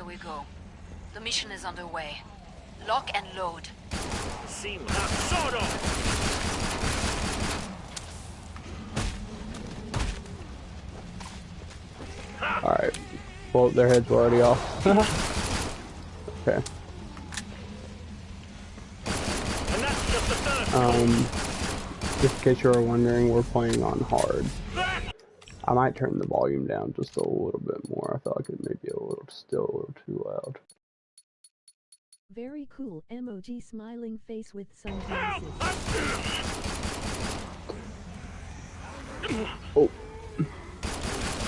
Here we go. The mission is underway. Lock and load. Seem that sort. Alright. Well, their heads were already off. okay. Just. Um, just in case you were wondering, we're playing on hard. I might turn the volume down just a little bit more. I felt like it may be a little, still a little too loud. Very cool emoji smiling face with sunglasses. Oh.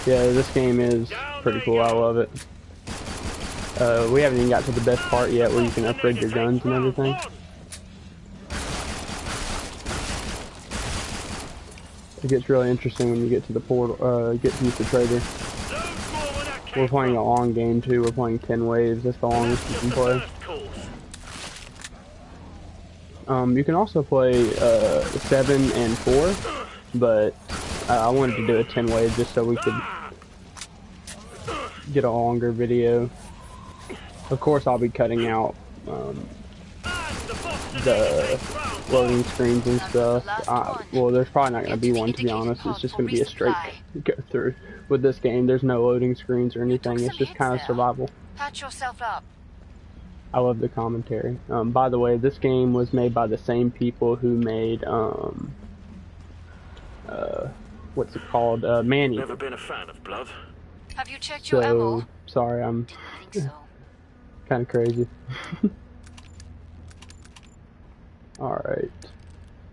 Yeah, this game is pretty cool. I love it. Uh, we haven't even got to the best part yet where you can upgrade your guns and everything. It gets really interesting when you get to the portal, uh, get to the trader. We're playing a long game too. We're playing 10 waves. That's the longest you can play. Um, you can also play uh, 7 and 4, but uh, I wanted to do a 10 wave just so we could get a longer video. Of course, I'll be cutting out um, the loading screens and stuff. Uh, well, there's probably not going to be one, to be honest. It's just going to be a straight go through. With this game, there's no loading screens or anything. It's just kind of survival. Patch yourself up. I love the commentary. Um, by the way, this game was made by the same people who made, um, uh, what's it called? Uh, Manny. Never been a fan of blood. Have you checked your ammo? So, sorry, I'm so. kind of crazy. Alright.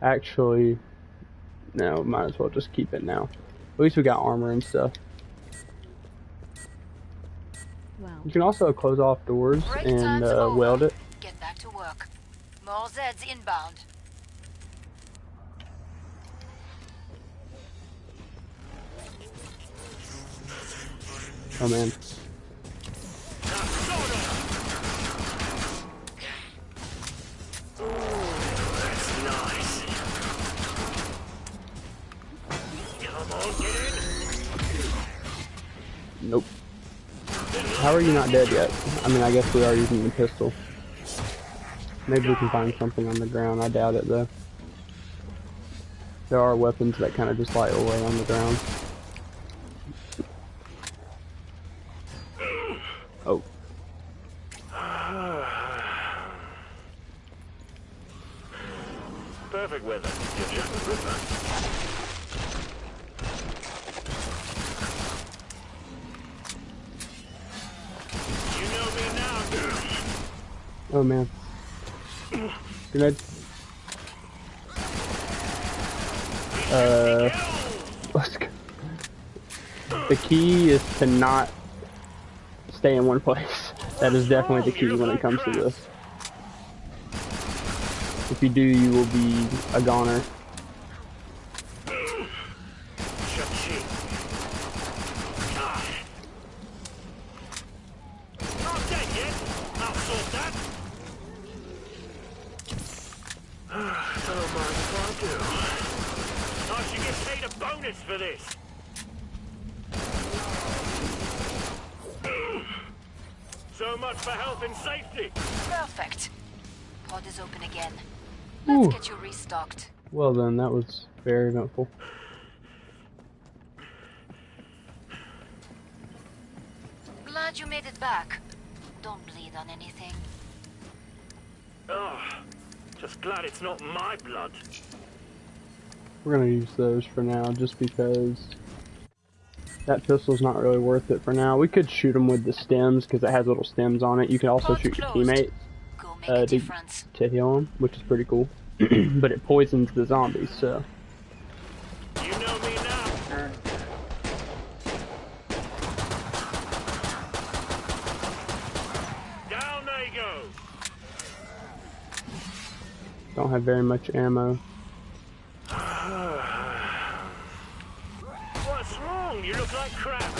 Actually, no, might as well just keep it now. At least we got armor and stuff. Wow. You can also close off doors Break and uh, weld it. Get back to work. More Zeds inbound. Oh man. Are you not dead yet? I mean, I guess we are using the pistol. Maybe we can find something on the ground. I doubt it, though. There are weapons that kind of just lie away on the ground. Oh. Perfect weather. You're just a ripper. You know me now, girl. Oh, man. Grenade. Uh, let's go. The key is to not stay in one place. That is definitely the key when it comes to this. If you do, you will be a goner. Cha-ching. Not dead yet. I'll sort that. Don't mind if I do. I should get paid a bonus for this. So much for health and safety. Perfect. Pod is open again. Let's Ooh. get you restocked. Well then, that was very eventful. Glad you made it back. Don't bleed on anything. Oh, just glad it's not my blood. We're gonna use those for now, just because that pistol's not really worth it for now. We could shoot them with the stims, because it has little stims on it. You can also Pod shoot your teammates Go make Uh, a did- difference. to heal them, which is pretty cool. but it poisons the zombies, so... You know me now. Down they go. Don't have very much ammo. What's wrong? You look like crap.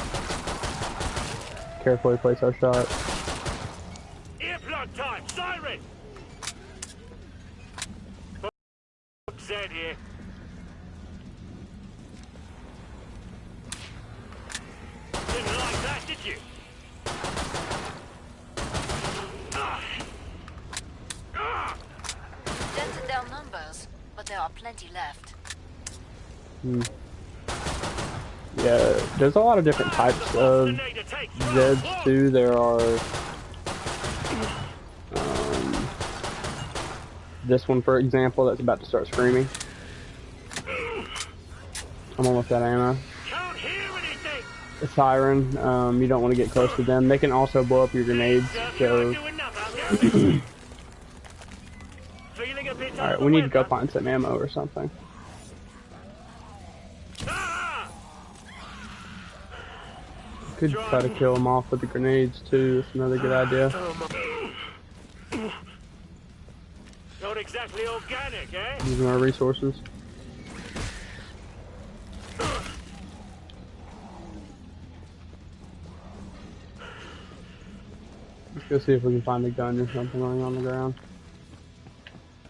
Carefully place our shot. Earplug time. Siren. Zed here. Didn't like that, did you? plenty left. Hmm. Yeah, there's a lot of different types of Zeds too. There are um, this one, for example, that's about to start screaming. I'm almost out of ammo. Can't hear anything. A siren. Um, you don't want to get close to them. They can also blow up your grenades. So, Do enough, have you? Feeling a bit all right, we need to go find some ammo or something. Could try to kill them off with the grenades too. That's another good idea. Not exactly organic, eh? Using our resources. Let's go see if we can find a gun or something lying on the ground.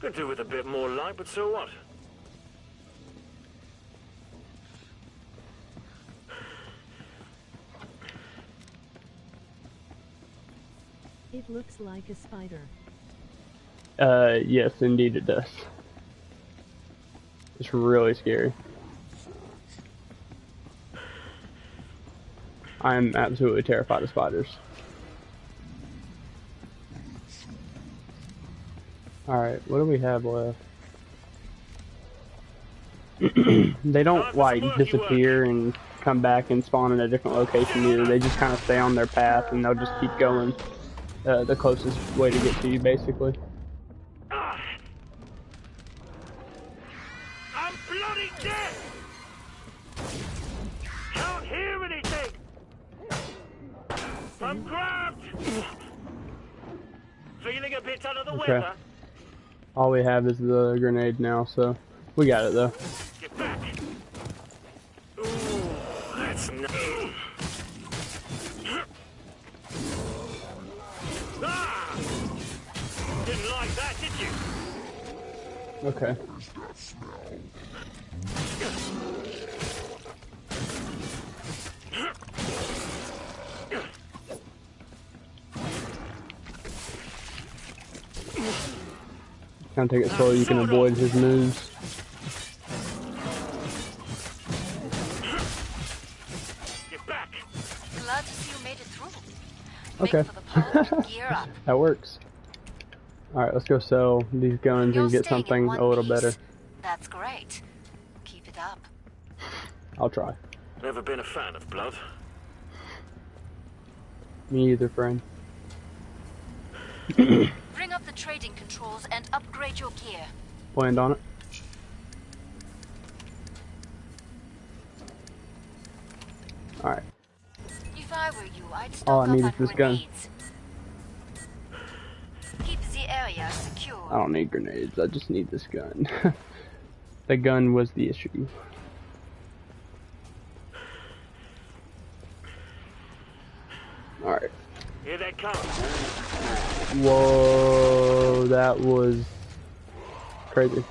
Could do with a bit more light, but so what? Looks like a spider. Uh, yes, indeed it does. It's really scary. I'm absolutely terrified of spiders. Alright, what do we have left? they don't, like, disappear and come back and spawn in a different location either. They just kind of stay on their path and they'll just keep going uh, the closest way to get to you, basically. Ah! I'm bloody dead! Can't hear anything! I'm grabbed! Feeling a bit under the Okay. weather? All we have is the grenade now, so we got it though. Okay. Kind of take it slow. You can avoid his moves. Get back! Glad to see you made it through. Okay. Make for the pole. Gear up. That works. All right, let's go sell these guns You're and get something a little piece. better. That's great. Keep it up. I'll try. Never been a fan of blood. Me either, friend. Bring up the trading controls and upgrade your gear. Planned on it. All right. If I were you, I'd stock All I up need on is this gun. grenades. I don't need grenades. I just need this gun. the gun was the issue. Alright. Here they come. Whoa, that was crazy.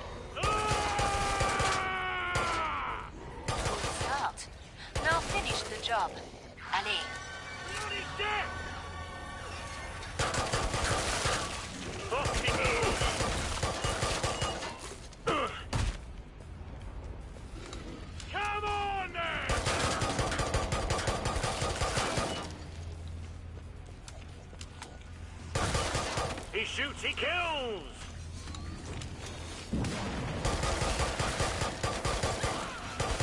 Shoots, he kills!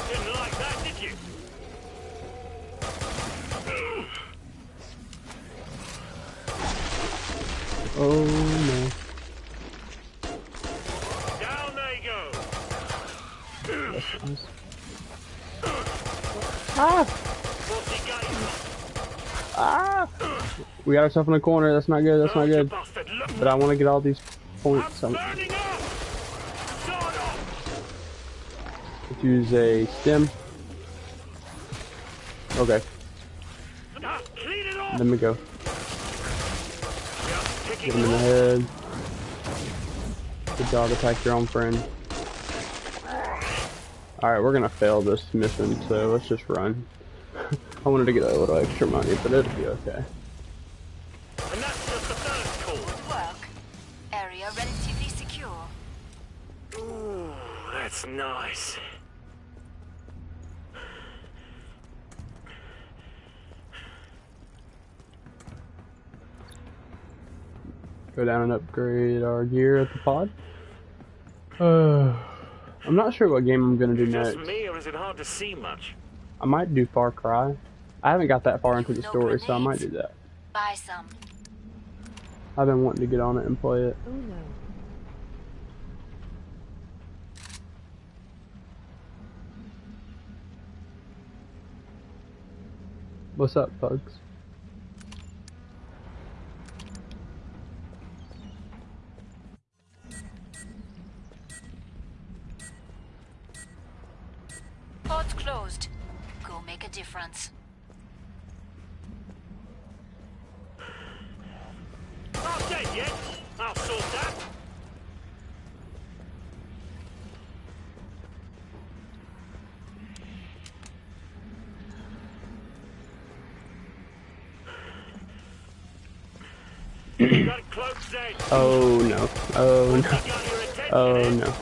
Didn't like that, did you? Oh no. Down they go! Ah! What's he got? Ah! We got ourselves in a corner. That's not good. That's not good. But I want to get all these points. I'm um, up! Let's use a stim. Okay, clean it off! let me go. Get him in the head. Good job, attack your own friend. Alright, we're gonna fail this mission, so let's just run. I wanted to get a little extra money, but it'll be okay. Nice. Go down and upgrade our gear at the pod. Uh, I'm not sure what game I'm gonna do Just next. me, or is it hard to see much? I might do Far Cry. I haven't got that far into the No story, so I might do that. Buy some. I've been wanting to get on it and play it. Oh no. What's up, Bugs? Pod's closed. Go make a difference. Not dead yet. I'll sort that. You got it close, Zed. Oh no. Oh no. got your attention, Oh no.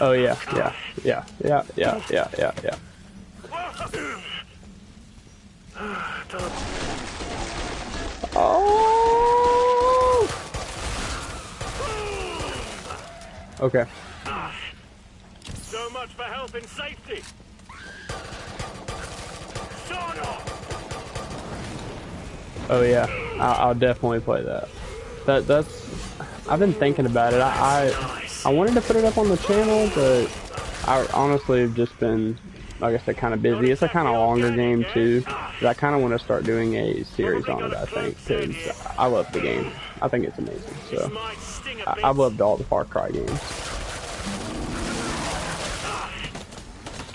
Oh yeah, yeah, yeah, yeah, yeah, yeah, yeah, yeah. Oh. Okay. So much for health and safety. Oh yeah, I, I'll definitely play that. That that's. I've been thinking about it. I, I I wanted to put it up on the channel, but I honestly have just been, like I said, kind of busy. It's a kind of longer game too. But I kind of want to start doing a series on it. I think because I love the game. I think it's amazing. So I. I've loved all the Far Cry games.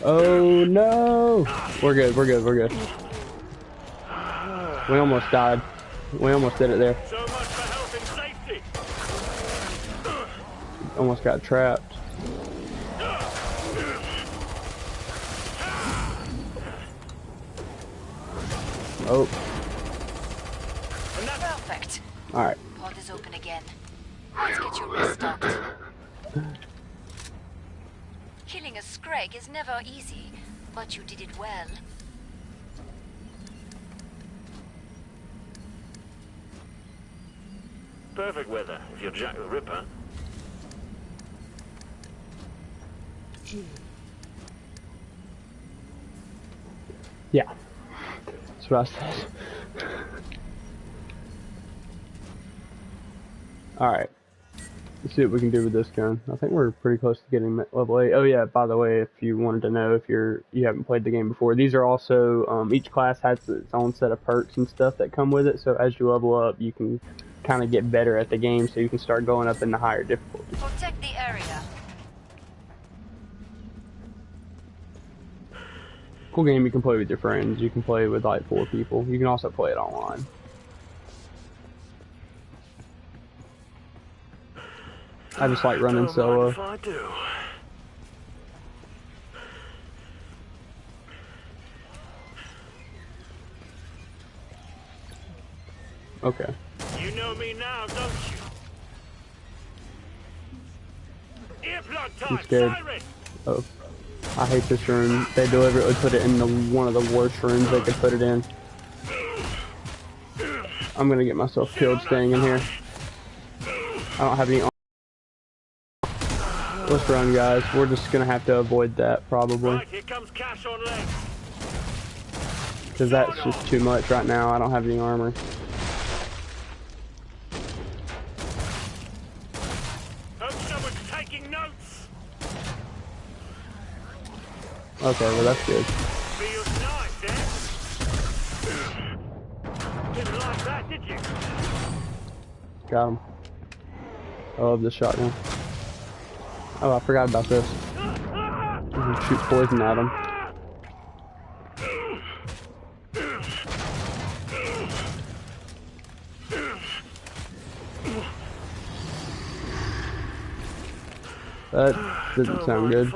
Oh no! We're good. We're good. We're good. We almost died. We almost did it there. So much for health and safety. Almost got trapped. Oh, Perfect. alright. Pod is open again. Let's get you restocked. Killing a Scrake is never easy, but you did it well. Perfect weather if you're Jack the Ripper. Yeah. That's what I said. Alright. Let's see what we can do with this gun. I think we're pretty close to getting level 8. Oh yeah, by the way, if you wanted to know if you're you haven't played the game before, these are also um, each class has its own set of perks and stuff that come with it. So as you level up, you can kind of get better at the game, so you can start going up in the higher difficulty. Protect the area. Cool game you can play with your friends. You can play with like four people. You can also play it online. I just like running Don't solo. mind if I do. Okay. Time, scared. Oh. I hate this room. They deliberately put it in the one of the worst rooms they could put it in. I'm gonna get myself killed staying in here. I don't have any Let's run guys. We're just gonna have to avoid that probably. Right, here comes cash on legs. Because that's just too much right now. I don't have any armor. Okay, well that's good. Feels? Got him. I love this shotgun. Oh, I forgot about this. You can shoot poison at him. That didn't sound good.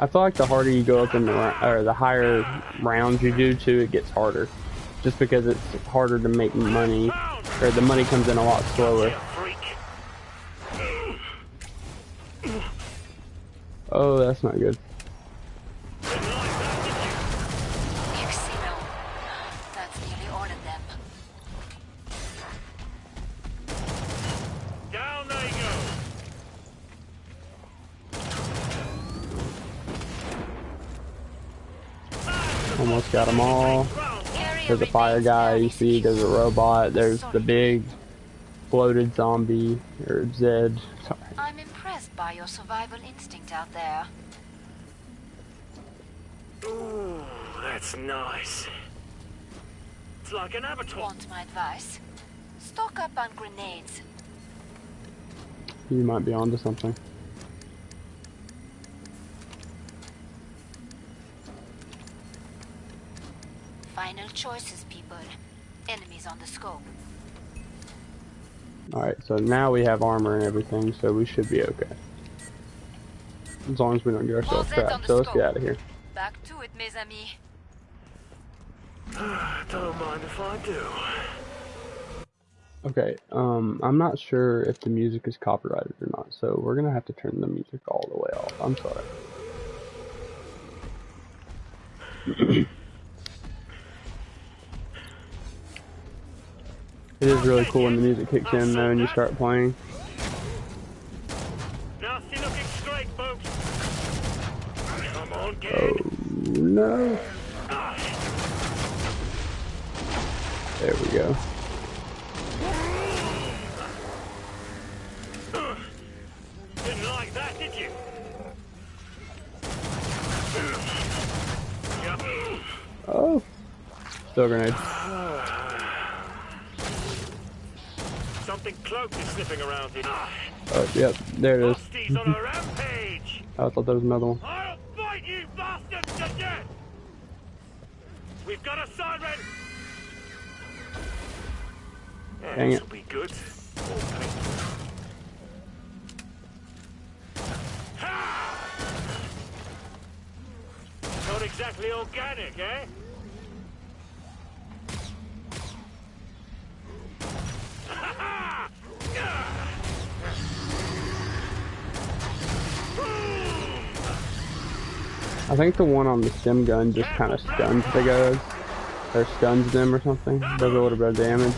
I feel like the harder you go up in the or the higher rounds you do too, it gets harder. Just because it's harder to make money or the money comes in a lot slower. Oh, that's not good. Carrier There's a fire guy, you see, there's a robot, there's the big bloated zombie, or Zed. Sorry. I'm impressed by your survival instinct out there. Ooh, that's nice. It's like an abattoir. Want my advice? Stock up on grenades. You might be onto something. Final choices, people. Enemies on the scope. Alright, so now we have armor and everything, so we should be okay. As long as we don't get ourselves All set on trapped. the So let's get out of here. Back to it, mes amis. Don't mind if I do. Okay, um, I'm not sure if the music is copyrighted or not, so we're gonna have to turn the music all the way off. I'm sorry. it is really cool when the music kicks in though and you start playing. Oh no. There we go. Didn't like that, did you? Oh. Still grenade. Cloaked is sniffing around in. Oh, yep, there it is. On a rampage. I thought there was another one. I'll fight you bastards to death. We've got a siren. Dang it. Think the one on the stim gun just kind of stuns the guys. Or stuns them or something. Does a little bit of damage.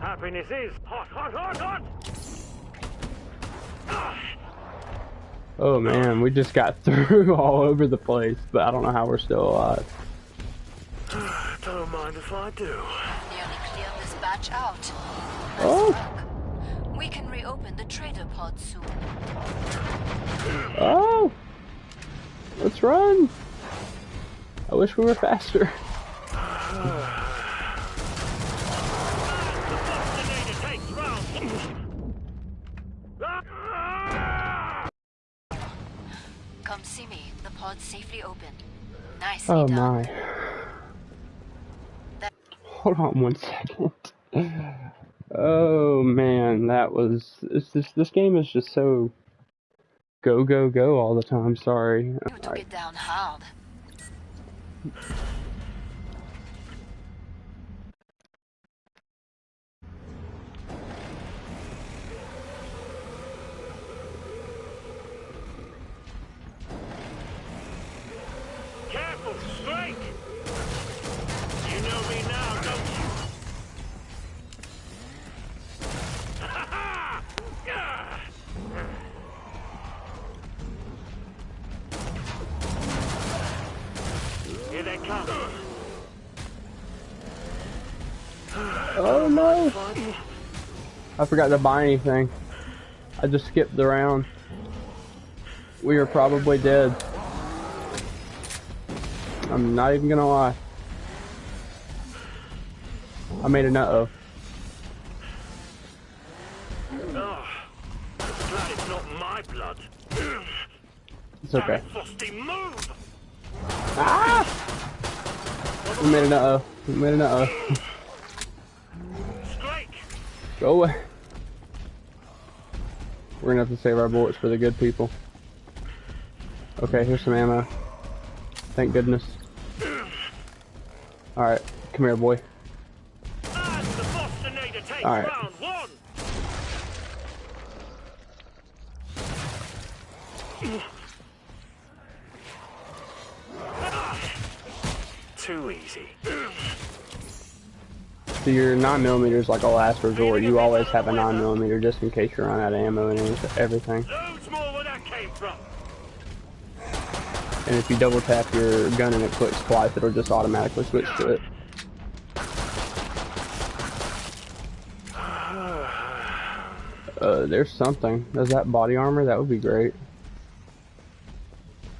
Happiness is hot, hot, hot, hot! Oh man, we just got through all over the place, but I don't know how we're still alive. Don't mind if I do. Nearly cleared this batch out. Oh. The trader pod soon. Oh! Let's run! I wish we were faster. Vaccinator takes round. Come see me. The pod's safely open. Nicely Oh done. my. Hold on one second. Oh man, that was this this, this game is just so go go go all the time. Sorry. You took it down hard. I forgot to buy anything. I just skipped the round. We are probably dead. I'm not even gonna lie. I made a nut of. Oh, it's not my blood. It's okay. Frosty, move! Ah! We made a nut of. We made a nut of. Go away. We're gonna have to save our bullets for the good people. Okay, here's some ammo. Thank goodness. Alright, come here, boy. And the Bostonator takes All right. Ah, too easy. So your 9mm is like a last resort. You always have a 9mm just in case you run out of ammo and everything. Loads more where that came from. And if you double tap your gun and it clicks twice, it'll just automatically switch to it. Uh, there's something. Does that body armor? That would be great.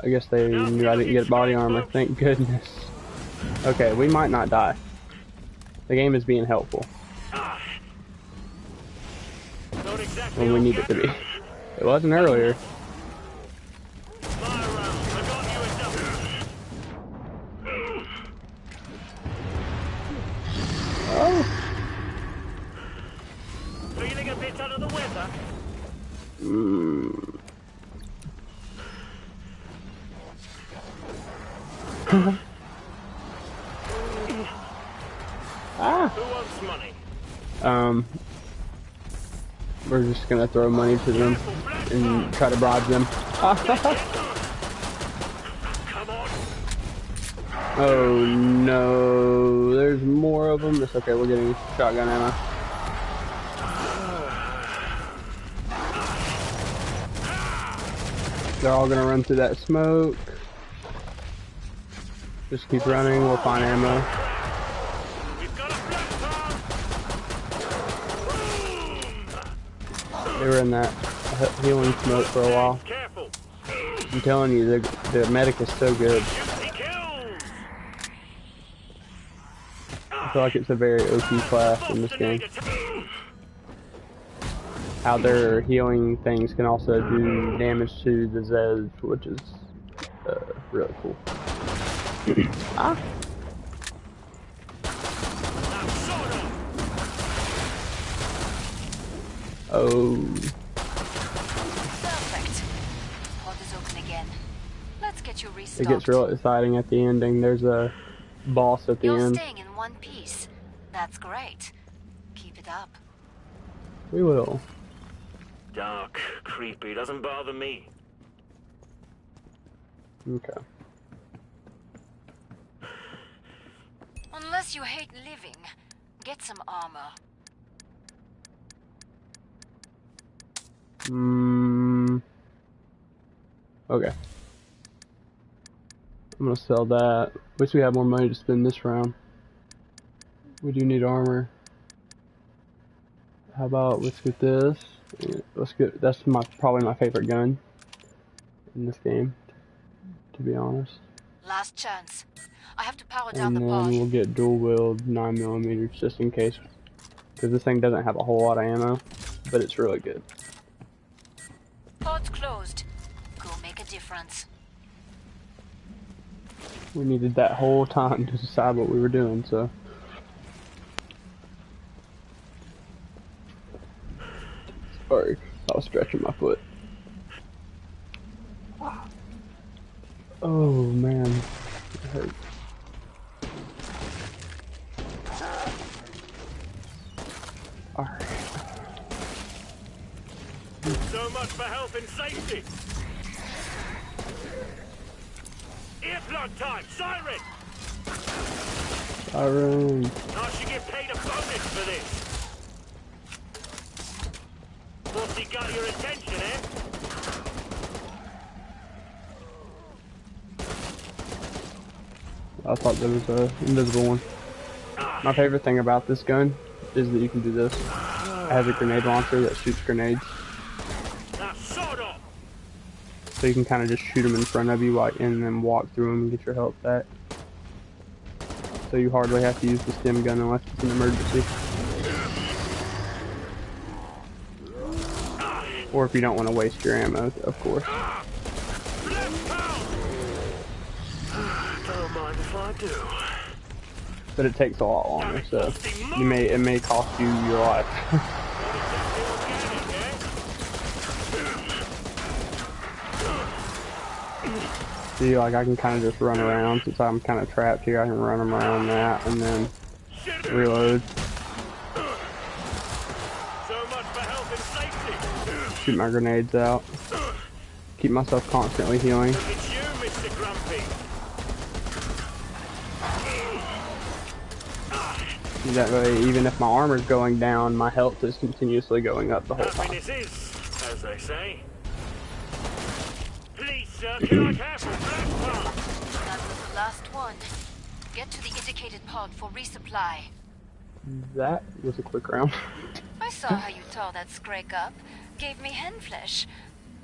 I guess they knew I didn't get body armor. Thank goodness. Okay, we might not die. The game is being helpful exactly when we need it to be. It wasn't earlier. Fire round. I got you a double. Oh. Feeling a bit under the weather? Mm. Um. We're just gonna throw money to them and try to bribe them. Oh no, there's more of them. It's okay, we're getting shotgun ammo. They're all gonna run through that smoke. Just keep running, we'll find ammo. We've got a black car. They were in that healing smoke for a while. I'm telling you, the, the medic is so good. I feel like it's a very OP class in this game. Bostonator ta- How their healing things can also do damage to the Zeds, which is uh, really cool. ah, Now, sort of. Oh, Perfect. Pod is open again. Let's get you it gets real exciting at the ending. There's a boss at the You're end. staying in one piece. That's great. Keep it up. We will. Dark, creepy, doesn't bother me. Okay. Unless you hate living, get some armor. Mm, okay. I'm gonna sell that. Wish we had more money to spend this round. We do need armor. How about let's get this? Let's get that's my probably my favorite gun in this game, to be honest. Last chance. I have to power down And the then pod. we'll get dual wield nine millimeters just in case, because this thing doesn't have a whole lot of ammo, but it's really good. Pod's closed. Go make a difference. We needed that whole time to decide what we were doing, so. Sorry, I was stretching my foot. Oh man, it hurt. So much for health and safety. Earplug time, siren! Siren. I should get paid a bonus for this. Must he got your attention, eh? I thought there was a invisible one. My favorite thing about this gun is that you can do this. It has a grenade launcher that shoots grenades, Now, sort of. You can kind of just shoot them in front of you and then walk through them and get your health back. So you hardly have to use the stim gun unless it's an emergency. Or if you don't want to waste your ammo, of course. But it takes a lot longer, so you may it may cost you your life. Organic, eh? See, like I can kind of just run around since I'm kind of trapped here. I can run around that and then reload, shoot my grenades out, keep myself constantly healing. That way, even if my armor's going down, my health is continuously going up the whole time. Black pump? That was the last one. Get to the indicated pod for resupply. That was a quick round. I saw how you tore that Scrake up. Gave me hen flesh.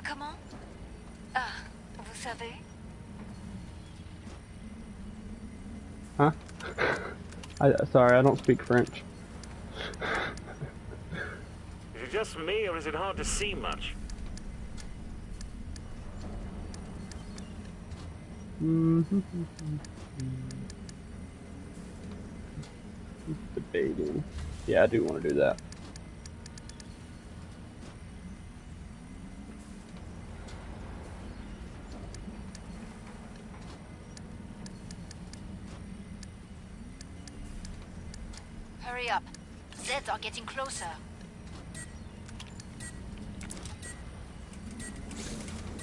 Comment? Ah, vous savez? Huh? I, sorry, I don't speak French. Is it just me, or is it hard to see much? Debating. Yeah, I do want to do that. Hurry up. Zeds are getting closer.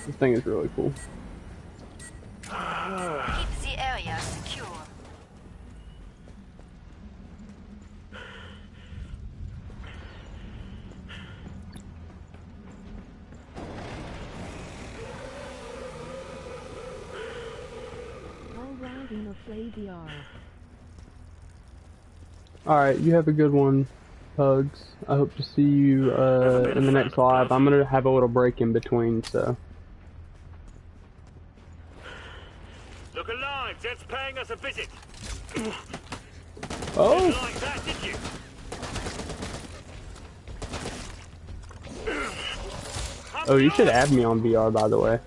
This thing is really cool. Keep the area secure. Alright, in a play VR. Alright, you have a good one, Pugs. I hope to see you uh, in the next live. I'm gonna have a little break in between, so. Us a visit. Oh! Like that, did you? Oh, you should add me on VR, by the way.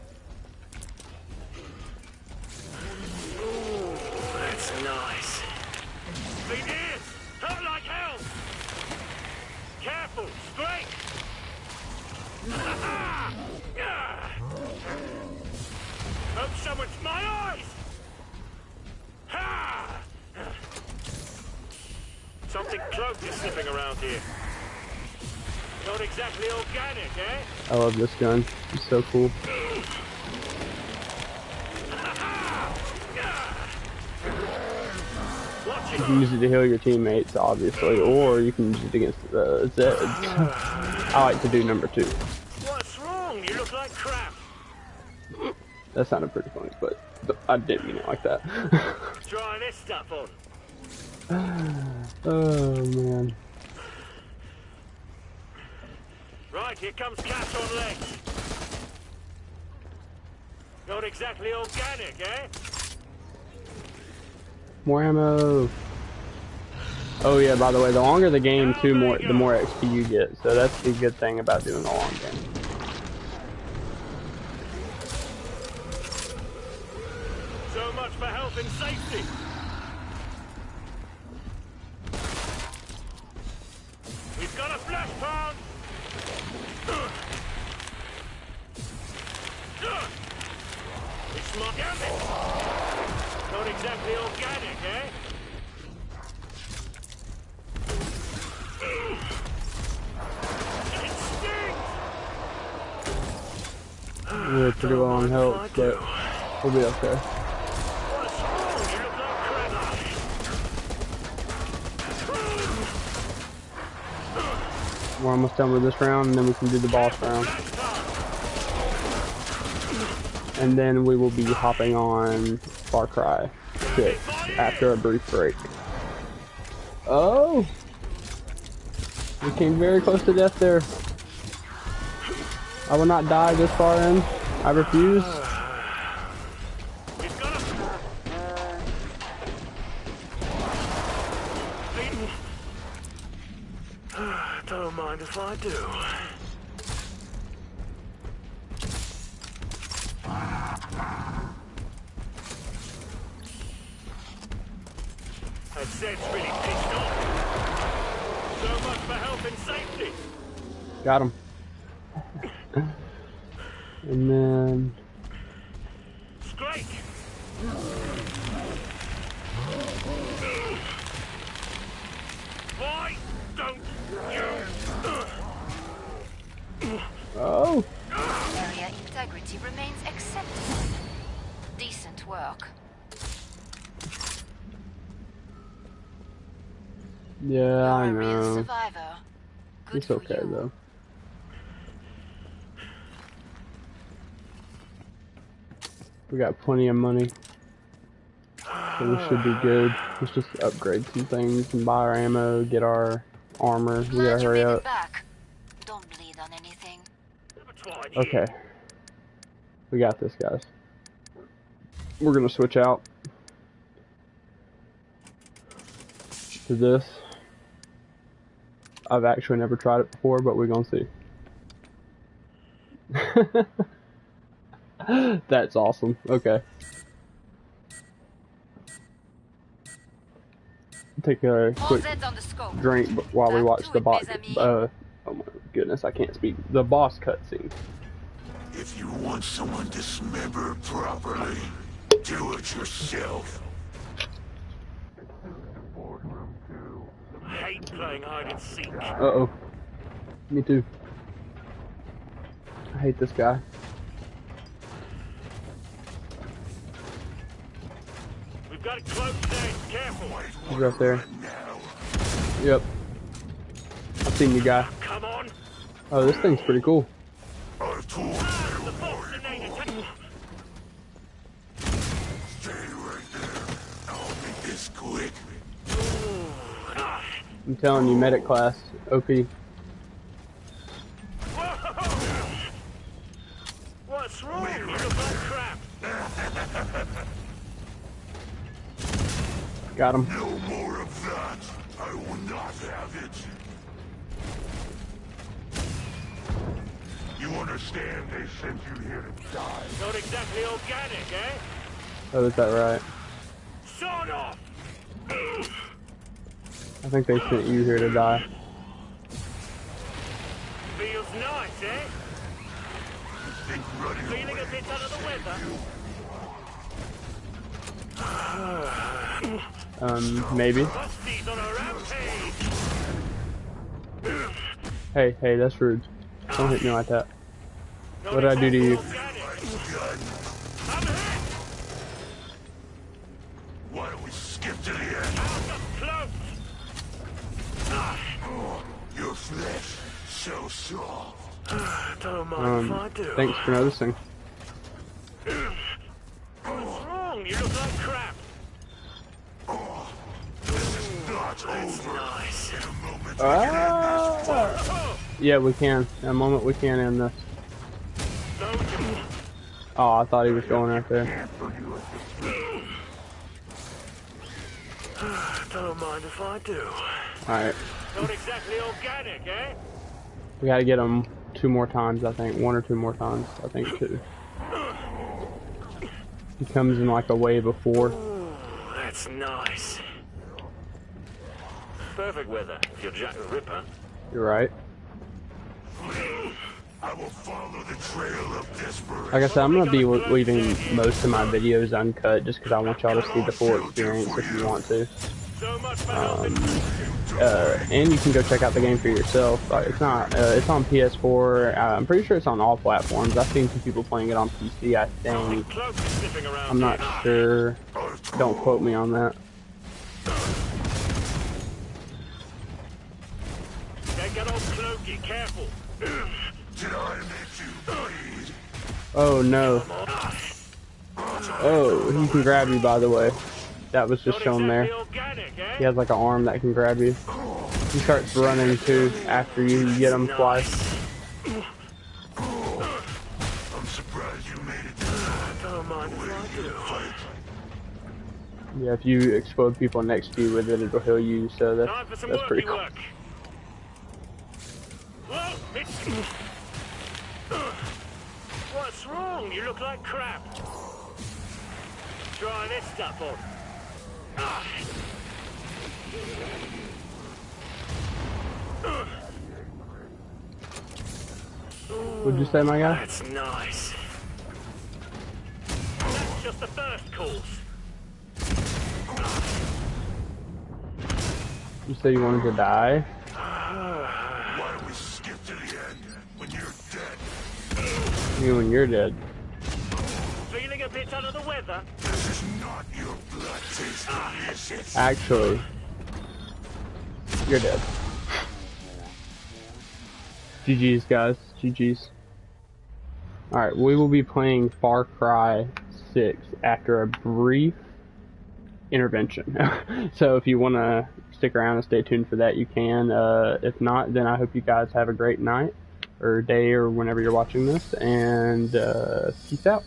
This gun. It's so cool. You can use it to heal your teammates, obviously, or you can use it against the Zeds. I like to do number two. What's wrong? You look like crap. That sounded pretty funny, but, but I didn't mean it like that. Trying this stuff on. oh man. Right, here comes Cat on legs. Not exactly organic, eh? More ammo. Oh yeah, by the way, the longer the game, too, more the more XP you get. So that's the good thing about doing a long game. So much for health and safety. We've got a flash pound. It's my damn it. Not exactly organic, eh? It stinks. We're pretty low on health, but we'll be okay. We're almost done with this round, and then we can do the boss round. And then we will be hopping on Far Cry 6 after a brief break. Oh! We came very close to death there. I will not die this far in. I refuse. He's got a... Don't mind if I do. That Zed's really pitched off. So much for health and safety. Got him. and then Scrape! take? Why don't you? Oh, Area integrity remains acceptable. Decent work. yeah, I You're know. It's okay you. though. We got plenty of money. So we should be good. Let's just upgrade some things and buy our ammo, get our armor. We gotta hurry up. back. Don't bleed on anything. Never tried here. Okay. We got this, guys. We're gonna switch out to this. I've actually never tried it before, but we're gonna see. That's awesome. Okay. Take a quick Zeds on the scope. drink while we watch the it, boss. mes amis. Uh, oh my goodness, I can't speak. The boss cutscene. If you want someone dismembered properly, do it yourself. I hate playing hide and seek. Uh oh. Me too. I hate this guy. We've got it close then. Careful. He's right there. Yep. I've seen you guy. Oh, this thing's pretty cool. I've told you, The Bolsonator. ta- stay right there. I'll make this quick. I'm telling you, medic class, OP. What's wrong? Look like crap. Got him. Is that right? Sort of. I think they sent you here to die. Feels nice, eh? Feeling a bit under the weather? Um, maybe. Busty's on a rampage. Hey, hey, that's rude. Don't hit me like that. What did I do to you? exactly organic. I'm hit. Why don't we skip to the end? Out up close. Your flesh, so soft. Don't mind if I Um, do. thanks for noticing. What's wrong? You look like crap. Not over. Nice. In a moment, Ah! Oh, Yeah, we can. In a moment, we can end this. Oh, I thought he was going right there. Don't mind if I do. Alright. Not exactly organic, eh? We gotta get him two more times, I think. One or two more times. I think two. He comes in like a wave of four. Ooh, that's nice. Perfect weather if you're Jack the Ripper. You're right. I will follow the trail of desperation. Like I said, I'm gonna be leaving most of my videos uncut just because I want y'all to see the full experience if you want to. So much for helping. Um, Uh, and you can go check out the game for yourself. Like, it's not. Uh, it's on PS4. Uh, I'm pretty sure it's on all platforms. I've seen some people playing it on PC. I think. I'm not sure. Don't quote me on that. Oh no. Oh, he can grab you. By the way, that was just shown there. organic, eh? He has like an arm that can grab you. He starts running too after you get him twice. I'm surprised you made it this far. Don't mind if I do. Fight. Yeah, if you explode people next to you with it, it'll heal you. So that's Time for some that's pretty worky cool. work. What's wrong? You look like crap. Try this stuff on. Would you say, my guy? That's nice. That's just the first course. You said you wanted to die? Why don't we skip to the end when you're dead? You when you're dead. Feeling a bit under the weather? This is not your blood tasting, is it? Actually, you're dead. GG's, guys. GG's. Alright, we will be playing Far Cry 6 after a brief intervention. so if you want to stick around and stay tuned for that, you can. Uh, if not, then I hope you guys have a great night or day or whenever you're watching this, and uh, peace out.